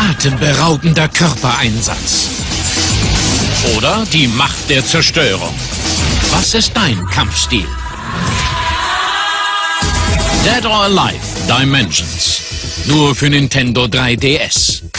atemberaubender Körpereinsatz. Oder die Macht der Zerstörung. Was ist dein Kampfstil? Dead or Alive Dimensions. Nur für Nintendo 3DS.